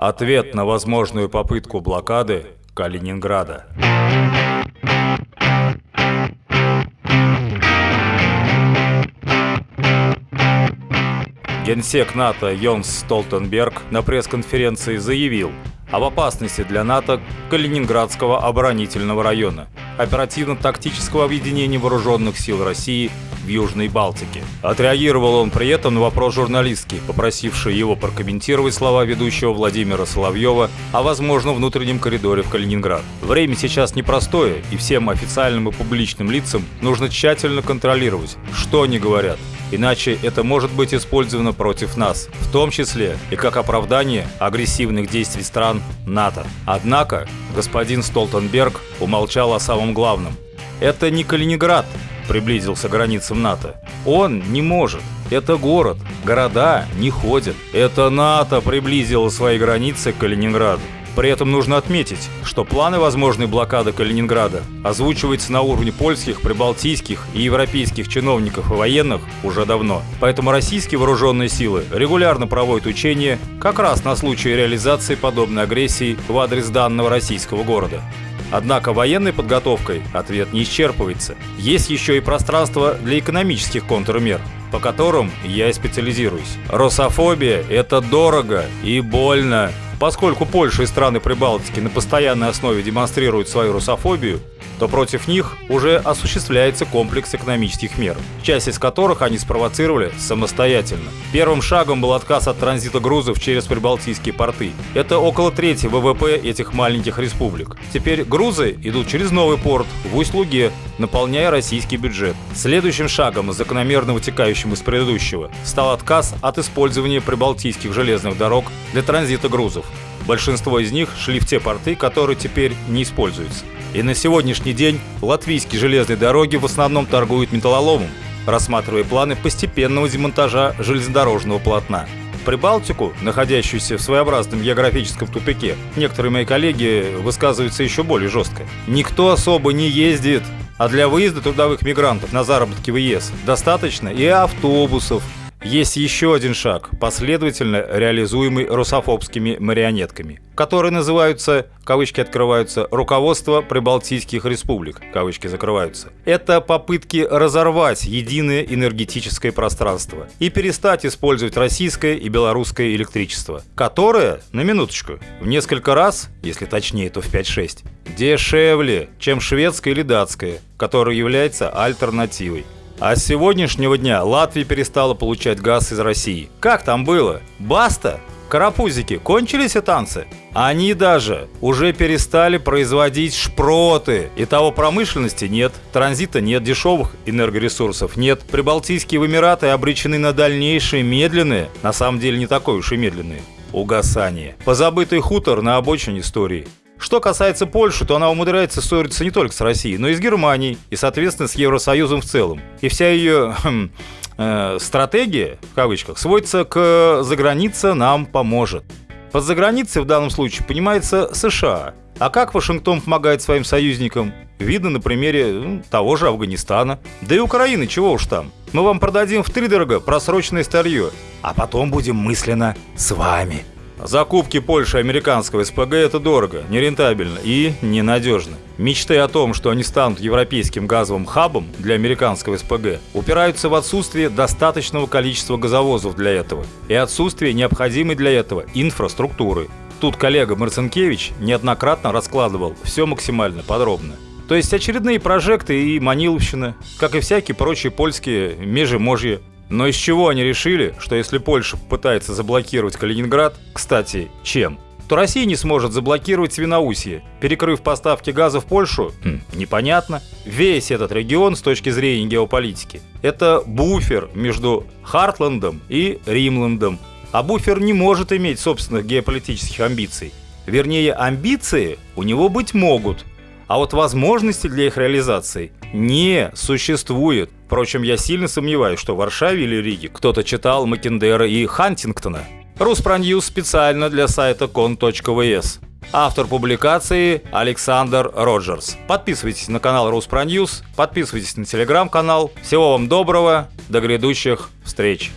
Ответ на возможную попытку блокады Калининграда. Генсек НАТО Йонс Столтенберг на пресс-конференции заявил об опасности для НАТО Калининградского оборонительного района, оперативно-тактического объединения вооруженных сил России в Южной Балтике. Отреагировал он при этом на вопрос журналистки, попросившей его прокомментировать слова ведущего Владимира Соловьева о возможном внутреннем коридоре в Калининград. Время сейчас непростое, и всем официальным и публичным лицам нужно тщательно контролировать, что они говорят, Иначе это может быть использовано против нас, в том числе и как оправдание агрессивных действий стран НАТО. Однако господин Столтенберг умолчал о самом главном. Это не Калининград, приблизился к границам НАТО. Он не может. Это город. Города не ходят. Это НАТО приблизило свои границы к Калининграду. При этом нужно отметить, что планы возможной блокады Калининграда озвучиваются на уровне польских, прибалтийских и европейских чиновников и военных уже давно. Поэтому российские вооруженные силы регулярно проводят учения как раз на случай реализации подобной агрессии в адрес данного российского города. Однако военной подготовкой ответ не исчерпывается. Есть еще и пространство для экономических контрмер, по которым я и специализируюсь. Русофобия – это дорого и больно. Поскольку Польша и страны Прибалтики на постоянной основе демонстрируют свою русофобию, то против них уже осуществляется комплекс экономических мер, часть из которых они спровоцировали самостоятельно. Первым шагом был отказ от транзита грузов через прибалтийские порты. Это около трети ВВП этих маленьких республик. Теперь грузы идут через новый порт в Усть-Луге, наполняя российский бюджет. Следующим шагом, закономерно вытекающим из предыдущего, стал отказ от использования прибалтийских железных дорог для транзита грузов. Большинство из них шли в те порты, которые теперь не используются. И на сегодняшний день латвийские железные дороги в основном торгуют металлоломом, рассматривая планы постепенного демонтажа железнодорожного полотна. Прибалтику, находящуюся в своеобразном географическом тупике, некоторые мои коллеги высказываются еще более жестко. Никто особо не ездит, а для выезда трудовых мигрантов на заработки в ЕС достаточно и автобусов, есть еще один шаг, последовательно реализуемый русофобскими марионетками, которые называются, кавычки открываются, «руководство прибалтийских республик», кавычки закрываются. Это попытки разорвать единое энергетическое пространство и перестать использовать российское и белорусское электричество, которое, на минуточку, в несколько раз, если точнее, то в 5-6, дешевле, чем шведское или датское, которое является альтернативой. А с сегодняшнего дня Латвия перестала получать газ из России. Как там было? Баста? Карапузики, кончились и танцы? Они даже уже перестали производить шпроты. И того промышленности нет, транзита нет, дешевых энергоресурсов нет. Прибалтийские Эмираты обречены на дальнейшие медленные, на самом деле не такое уж и медленные, угасание. Позабытый хутор на обочине истории. Что касается Польши, то она умудряется ссориться не только с Россией, но и с Германией, и, соответственно, с Евросоюзом в целом. И вся ее хм, э, стратегия, в кавычках, сводится к «заграница нам поможет». Под заграницей в данном случае понимается США. А как Вашингтон помогает своим союзникам? Видно на примере ну, того же Афганистана. Да и Украины, чего уж там. Мы вам продадим в втридорого просроченное старье, а потом будем мысленно с вами. Закупки Польши американского СПГ – это дорого, нерентабельно и ненадежно. Мечты о том, что они станут европейским газовым хабом для американского СПГ, упираются в отсутствие достаточного количества газовозов для этого и отсутствие необходимой для этого инфраструктуры. Тут коллега Марцинкевич неоднократно раскладывал все максимально подробно. То есть очередные прожекты и маниловщина, как и всякие прочие польские межеможья, но из чего они решили, что если Польша пытается заблокировать Калининград, кстати, чем? то Россия не сможет заблокировать Свиноусье, перекрыв поставки газа в Польшу? Хм, непонятно. Весь этот регион с точки зрения геополитики – это буфер между Хартландом и Римландом. А буфер не может иметь собственных геополитических амбиций. Вернее, амбиции у него быть могут, а вот возможности для их реализации не существует. Впрочем, я сильно сомневаюсь, что в Варшаве или Риге кто-то читал Маккендера и Хантингтона. Руспроньюз специально для сайта con.vs. Автор публикации Александр Роджерс. Подписывайтесь на канал Руспроньюз, подписывайтесь на телеграм-канал. Всего вам доброго, до грядущих встреч.